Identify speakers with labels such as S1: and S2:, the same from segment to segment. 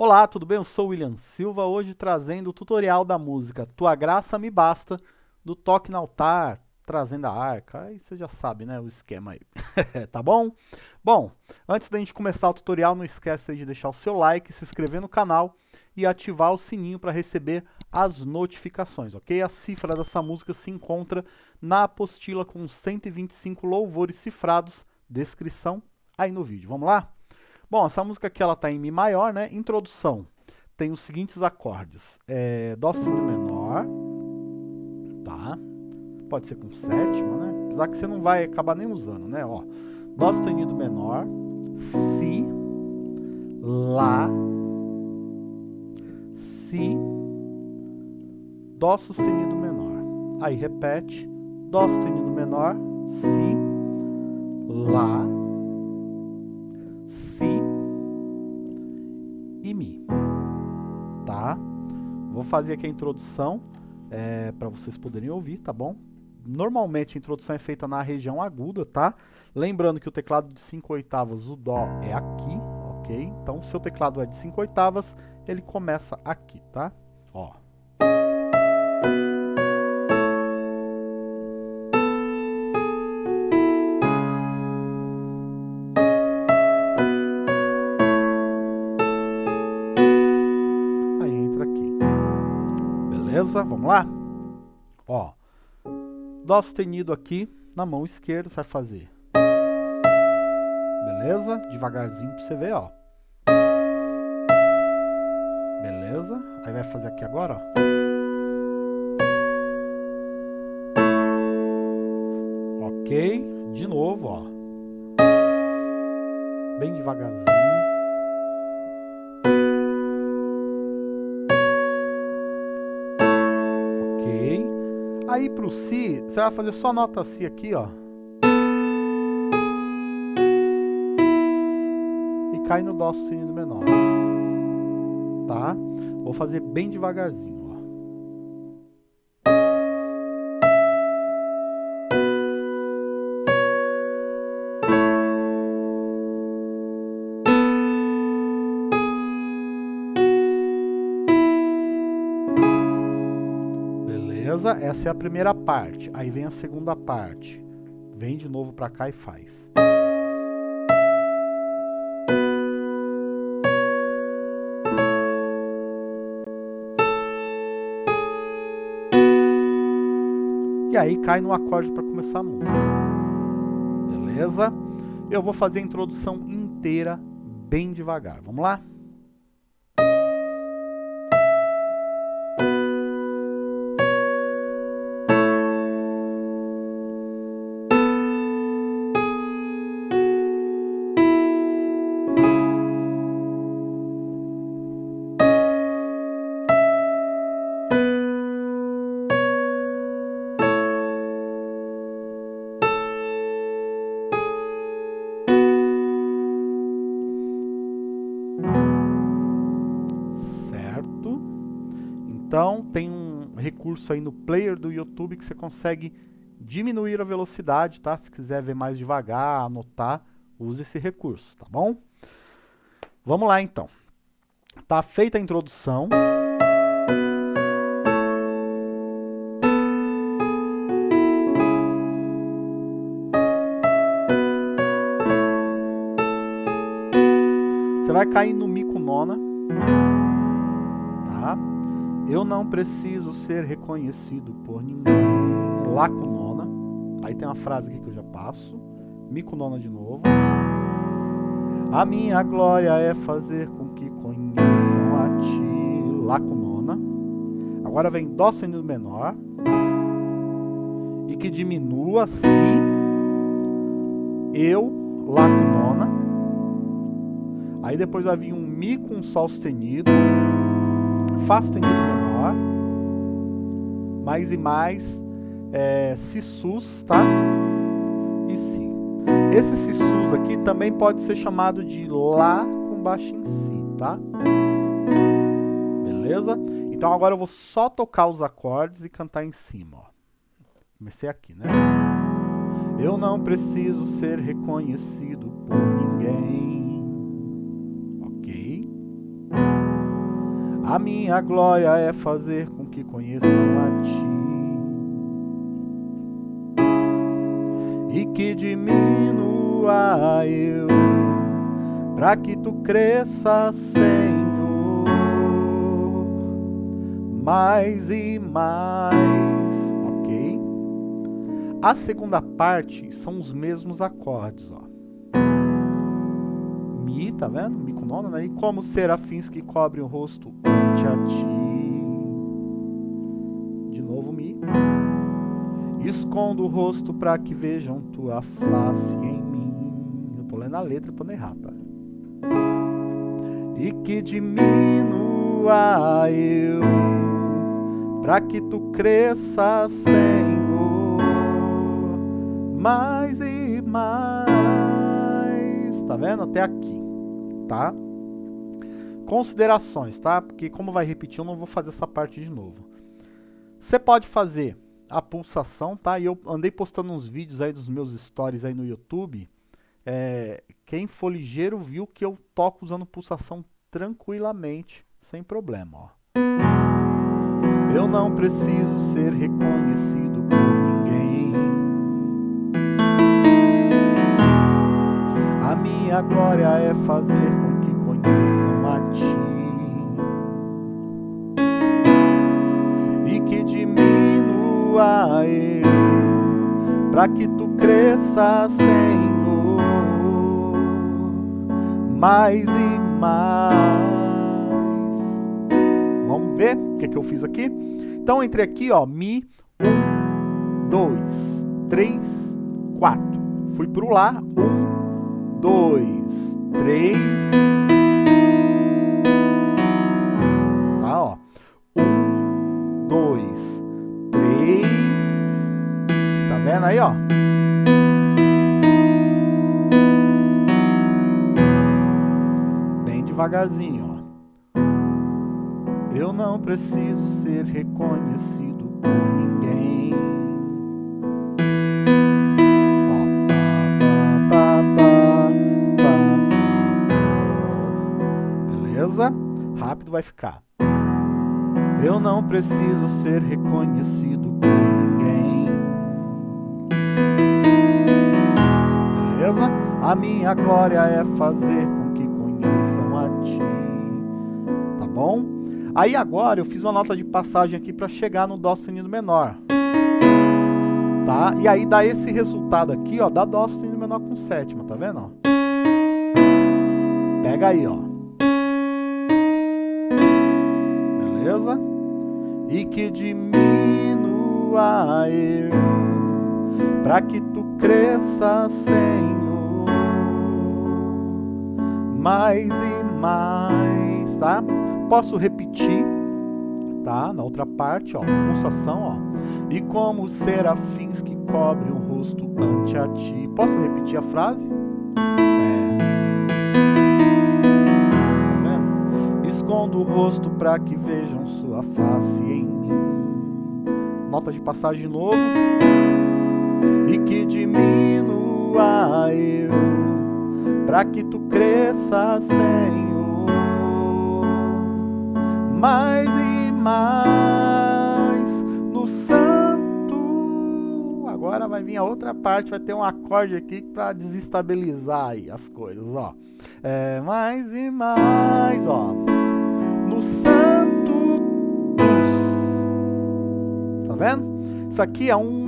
S1: Olá, tudo bem? Eu sou William Silva, hoje trazendo o tutorial da música Tua Graça Me Basta, do Toque no Altar, trazendo a arca, aí você já sabe, né, o esquema aí, tá bom? Bom, antes da gente começar o tutorial, não esquece de deixar o seu like, se inscrever no canal e ativar o sininho para receber as notificações, ok? A cifra dessa música se encontra na apostila com 125 louvores cifrados, descrição aí no vídeo. Vamos lá? Bom, essa música aqui ela está em Mi maior, né? Introdução. Tem os seguintes acordes. É, Dó sustenido menor. Tá? Pode ser com sétima, né? Apesar que você não vai acabar nem usando, né? Ó, Dó sustenido menor. Si. Lá. Si. Dó sustenido menor. Aí repete. Dó sustenido menor. Si. Lá Fazer aqui a introdução é, para vocês poderem ouvir, tá bom? Normalmente a introdução é feita na região aguda, tá? Lembrando que o teclado de 5 oitavas, o Dó é aqui, ok? Então, se o teclado é de 5 oitavas, ele começa aqui, tá? Ó. Beleza? Vamos lá? Ó, Dó sustenido aqui na mão esquerda, você vai fazer. Beleza? Devagarzinho pra você ver, ó. Beleza? Aí vai fazer aqui agora, ó. Ok. De novo, ó. Bem devagarzinho. Aí para o Si, você vai fazer só nota Si aqui, ó. E cai no Dó sustenido menor. Tá? Vou fazer bem devagarzinho. Beleza? Essa é a primeira parte. Aí vem a segunda parte. Vem de novo para cá e faz. E aí cai no acorde para começar a música. Beleza? Eu vou fazer a introdução inteira bem devagar. Vamos lá? Aí no player do YouTube que você consegue diminuir a velocidade, tá? Se quiser ver mais devagar, anotar, use esse recurso, tá bom? Vamos lá, então. Tá feita a introdução. Você vai cair no Mi com nona. Eu não preciso ser reconhecido por ninguém. Lá com nona. Aí tem uma frase aqui que eu já passo. Mi com nona de novo. A minha glória é fazer com que conheçam a ti. Lá com nona. Agora vem Dó sustenido menor. E que diminua Si. Eu. Lá com nona. Aí depois vai vir um Mi com Sol sustenido. Fá sustenido menor, mais e mais, é, Si sus, tá? E Si. Esse Si sus aqui também pode ser chamado de Lá com baixo em Si, tá? Beleza? Então agora eu vou só tocar os acordes e cantar em cima, ó. Comecei aqui, né? Eu não preciso ser reconhecido por ninguém. A minha glória é fazer com que conheçam a ti. E que diminua eu, para que tu cresças, Senhor, mais e mais, ok? A segunda parte são os mesmos acordes, ó. Tá vendo? Mi com nona, né? E como serafins que cobrem o rosto ante a ti. De novo, Mi. Escondo o rosto para que vejam tua face em mim. Eu tô lendo a letra pra não errar, tá? E que diminua eu, para que tu cresças, Senhor, mais e mais. Tá vendo? Até aqui, tá? Considerações, tá? Porque como vai repetir, eu não vou fazer essa parte de novo. Você pode fazer a pulsação, tá? E eu andei postando uns vídeos aí dos meus stories aí no YouTube. É, quem for ligeiro viu que eu toco usando pulsação tranquilamente, sem problema, ó. Eu não preciso ser reconhecido minha glória é fazer com que conheçam a ti. E que diminua eu, para que tu cresças, Senhor, mais e mais. Vamos ver o que, que eu fiz aqui? Então, entrei aqui, ó, Mi, um, dois, três, quatro. Fui pro Lá, um, dois, três. Tá, ó. Um, dois, três. Tá vendo aí, ó? Bem devagarzinho, ó. Eu não preciso ser reconhecido por Beleza? Rápido vai ficar. Eu não preciso ser reconhecido por ninguém. Beleza? A minha glória é fazer com que conheçam a ti. Tá bom? Aí agora eu fiz uma nota de passagem aqui para chegar no Dó sustenido menor. Tá? E aí dá esse resultado aqui, ó, da Dó sustenido menor com sétima, tá vendo? Ó? Pega aí, ó. Beleza? E que diminua eu, para que tu cresças, Senhor, mais e mais, tá? Posso repetir, tá? Na outra parte, ó, pulsação, ó. E como serafins que cobrem o rosto ante a ti. Posso repetir a frase? O rosto para que vejam sua face em mim. Nota de passagem de novo. E que diminua eu, para que tu cresças, Senhor mais e mais no santo. Agora vai vir a outra parte, vai ter um acorde aqui para desestabilizar aí as coisas, ó. É, mais e mais, ó. No santo dos. Tá vendo? Isso aqui é um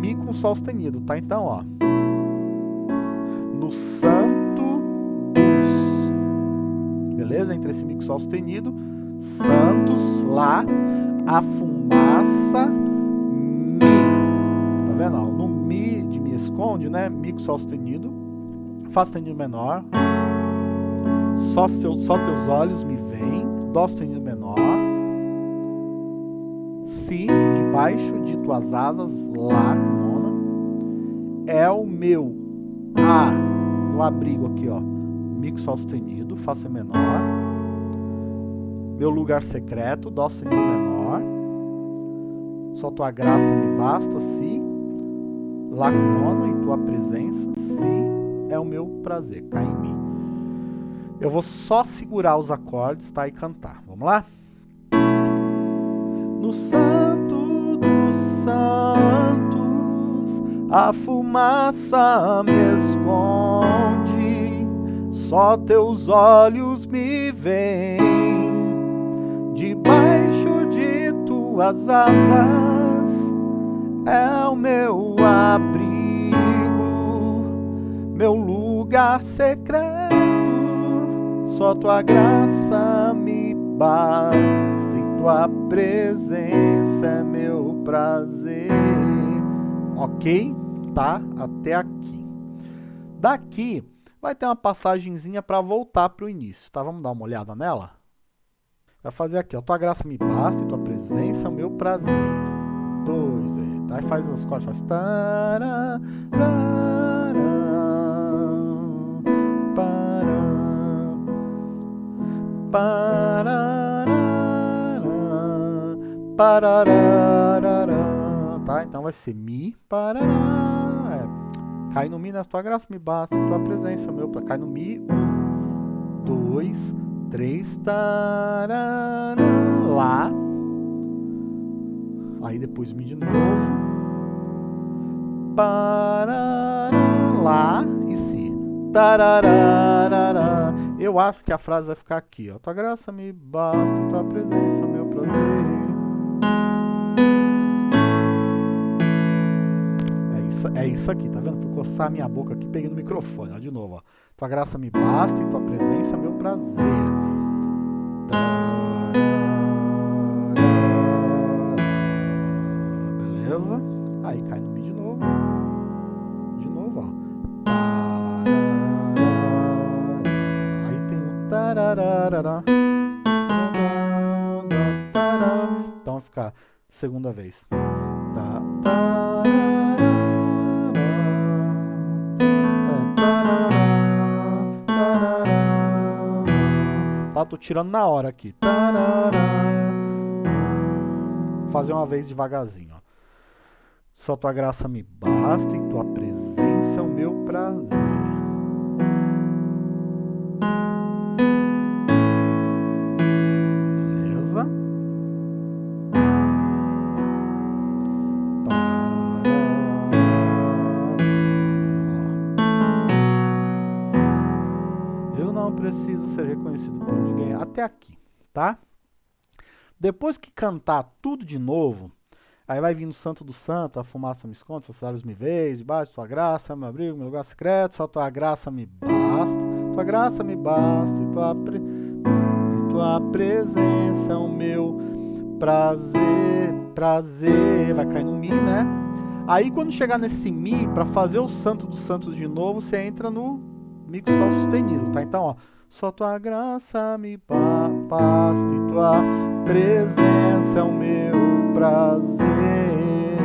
S1: mi com sol sustenido, tá? Então, ó. No santo dos. Beleza? Entre esse mi com sol sustenido Santos, Lá, a fumaça, Mi. Tá vendo? Ó, no Mi de Mi esconde, né? Mi com Sol sustenido, Fá sustenido menor, só, seu, só teus olhos me Dó sustenido menor, Si de baixo de tuas asas, Lá com nona, é o meu, A no abrigo aqui, ó, Mi com Sol sustenido, Fá sustenido menor, meu lugar secreto, Dó sustenido menor. Só tua graça me basta, Si. Lá com nona, em tua presença, Si é o meu prazer, cá em mim. Eu vou só segurar os acordes, tá? E cantar. Vamos lá? No santo dos santos, a fumaça me esconde, só teus olhos me veem, debaixo de tuas asas é o meu abrigo, meu lugar secreto, só tua graça me basta tua presença é meu prazer. Ok? Tá? Até aqui. Daqui vai ter uma passagenzinha para voltar para o início, tá? Vamos dar uma olhada nela? Vai fazer aqui, ó. Tua graça me basta e tua presença é meu prazer. Dois, aí. Tá? Aí faz as cordas, faz... Tará, Parararará, tá? Então vai ser Mi, parará. É. Cai no Mi, na tua graça me basta, tua presença, meu, pra cai no Mi. Um, dois, três, tarará, Lá. Aí depois Mi de novo. Parará, Lá e Si. Tarararará. Eu acho que a frase vai ficar aqui, ó. Tua graça me basta, tua presença, meu prazer. é isso aqui, tá vendo? Fui coçar minha boca aqui, peguei no microfone, ó, de novo, ó. Tua graça me basta e tua presença é meu prazer. Beleza? Aí cai no Mi de novo. De novo, ó. Então vai ficar segunda vez. Tá, tá? Tô tirando na hora aqui. Fazer uma vez devagarzinho. Ó. Só tua graça me basta e tua presença preciso ser reconhecido por ninguém. Até aqui, tá? Depois que cantar tudo de novo, aí vai vindo santo do santo, a fumaça me esconde, seus olhos me veem, debaixo de tua graça, meu abrigo, meu lugar secreto, só tua graça me basta, tua graça me basta, e tua, pre... e tua presença é o meu prazer, prazer, vai cair no Mi, né? Aí quando chegar nesse Mi, para fazer o santo dos santos de novo, você entra no Mi com Sol sustenido, tá? Então, ó, só tua graça me basta e tua presença é o meu prazer.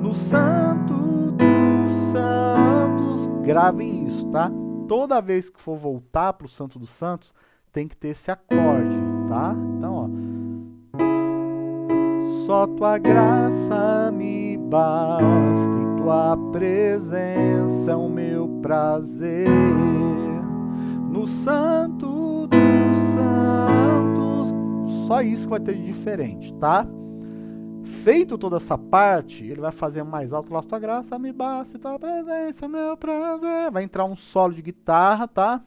S1: No Santo dos Santos, gravem isso, tá? Toda vez que for voltar para o Santo dos Santos, tem que ter esse acorde, tá? Então, ó. Só tua graça me basta e tua presença é o meu prazer no Santo dos Santos. Só isso que vai ter de diferente, tá? Feito toda essa parte, ele vai fazer mais alto lá, tua graça me basta, tua presença, meu prazer. Vai entrar um solo de guitarra, tá?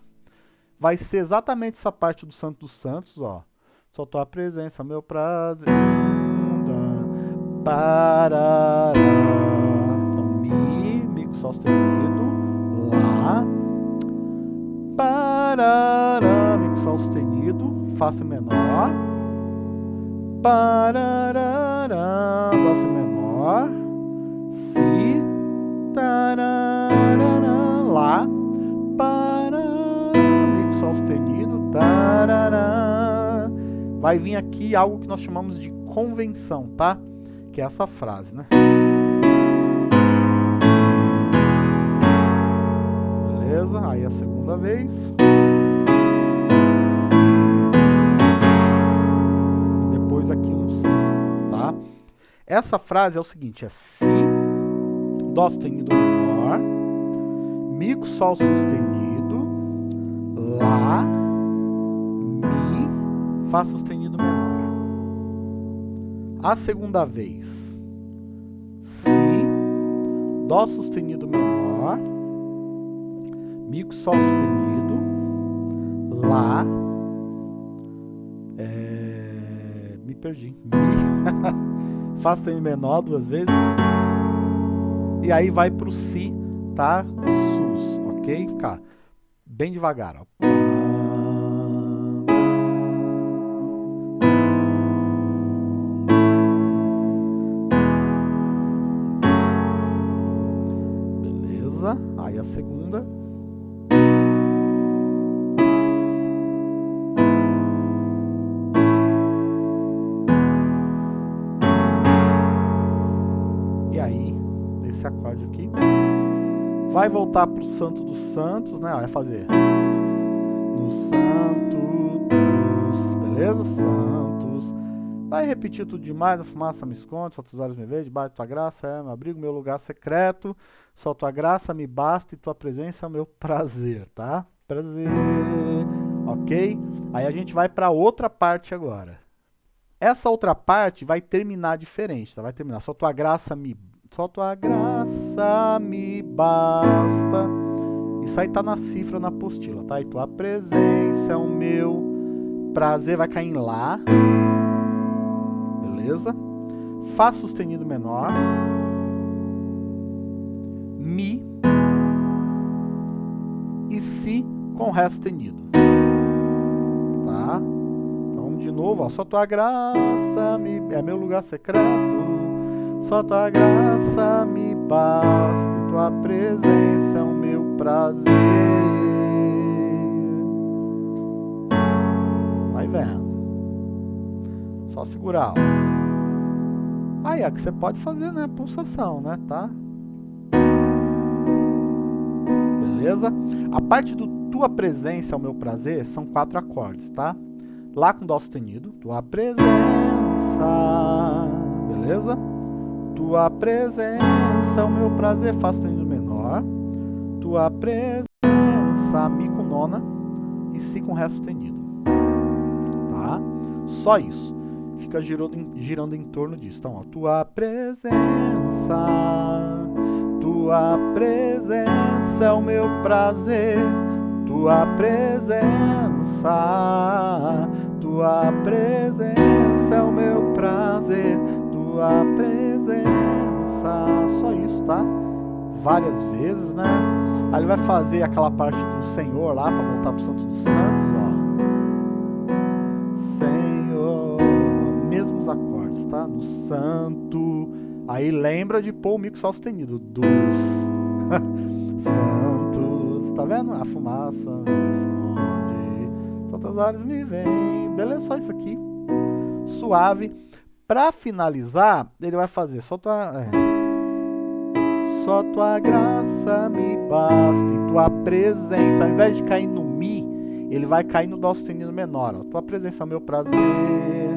S1: Vai ser exatamente essa parte do Santo dos Santos, ó. Só tua presença, meu prazer. Parará. Então, Mi, Mi com Sol sustenido, Lá, Parará, com Sol sustenido, Fá menor. Parará, Dó menor. Si, tarará, Lá. Parará, com Sol sustenido. Vai vir aqui algo que nós chamamos de convenção, tá? Que é essa frase, né? Beleza? Aí a segunda vez. Aqui um Si, tá? Essa frase é o seguinte, é Si, Dó sustenido menor, Mi com Sol sustenido, Lá, Fá sustenido menor. A segunda vez, Si, Dó sustenido menor, Mi com Sol sustenido, Lá, é, perdi, Mi, Fá sustenido menor duas vezes, e aí vai para o Si, tá? Sus, ok? Ficar bem devagar, ó. Beleza? Aí a segunda. Vai voltar para o Santo dos Santos, né? Vai fazer. No Santo dos, beleza? Santos. Vai repetir tudo demais, a fumaça me esconde, só teus olhos me veem, debaixo de tua graça é meu abrigo, meu lugar secreto, só tua graça me basta e tua presença é o meu prazer, tá? Prazer, ok? Aí a gente vai para outra parte agora. Essa outra parte vai terminar diferente, tá? Vai terminar, só tua graça me só tua graça me basta. Isso aí tá na cifra, na apostila, tá? E tua presença é o meu prazer. Vai cair em Lá. Beleza? Fá sustenido menor. Mi. E Si com Ré sustenido. Tá? Então, de novo, ó, só tua graça me... é meu lugar secreto. Só tua graça me basta, tua presença é o meu prazer. Vai vendo. Só segurar. Aí é que você pode fazer, né? Pulsação, né? Tá? Beleza? A parte do tua presença é o meu prazer são quatro acordes, tá? Lá com Dó sustenido, tua presença, beleza? Tua presença, o meu prazer, Fá sustenido menor. Tua presença, Mi com nona e Si com Ré sustenido. Tá? Só isso. Fica girando girando em torno disso. Então, ó, tua presença, tua presença é o meu prazer. Tua presença, tua presença é o meu prazer. Só isso, tá? Várias vezes, né? Aí ele vai fazer aquela parte do Senhor lá, para voltar pro Santo dos Santos, ó. Senhor, mesmos acordes, tá? No Santo. Aí lembra de pôr o mico sustenido. Dos Santos. Tá vendo? A fumaça me esconde. Santas áreas me vem. Beleza, só isso aqui. Suave. Para finalizar, ele vai fazer tua, é, só tua graça me basta e tua presença. Ao invés de cair no Mi, ele vai cair no Dó sustenido menor. Ó. Tua presença é o meu prazer,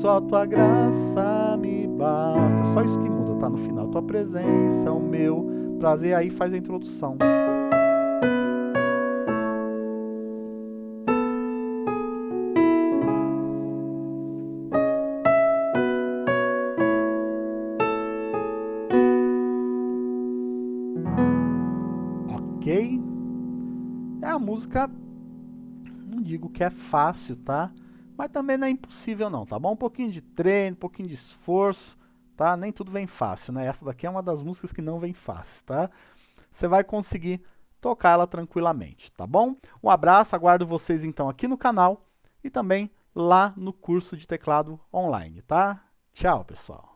S1: só tua graça me basta. Só isso que muda, tá no final. Tua presença é o meu prazer. Aí faz a introdução. Música, não digo que é fácil, tá? Mas também não é impossível não, tá bom? Um pouquinho de treino, um pouquinho de esforço, tá? Nem tudo vem fácil, né? Essa daqui é uma das músicas que não vem fácil, tá? Você vai conseguir tocar ela tranquilamente, tá bom? Um abraço, aguardo vocês então aqui no canal e também lá no curso de teclado online, tá? Tchau, pessoal!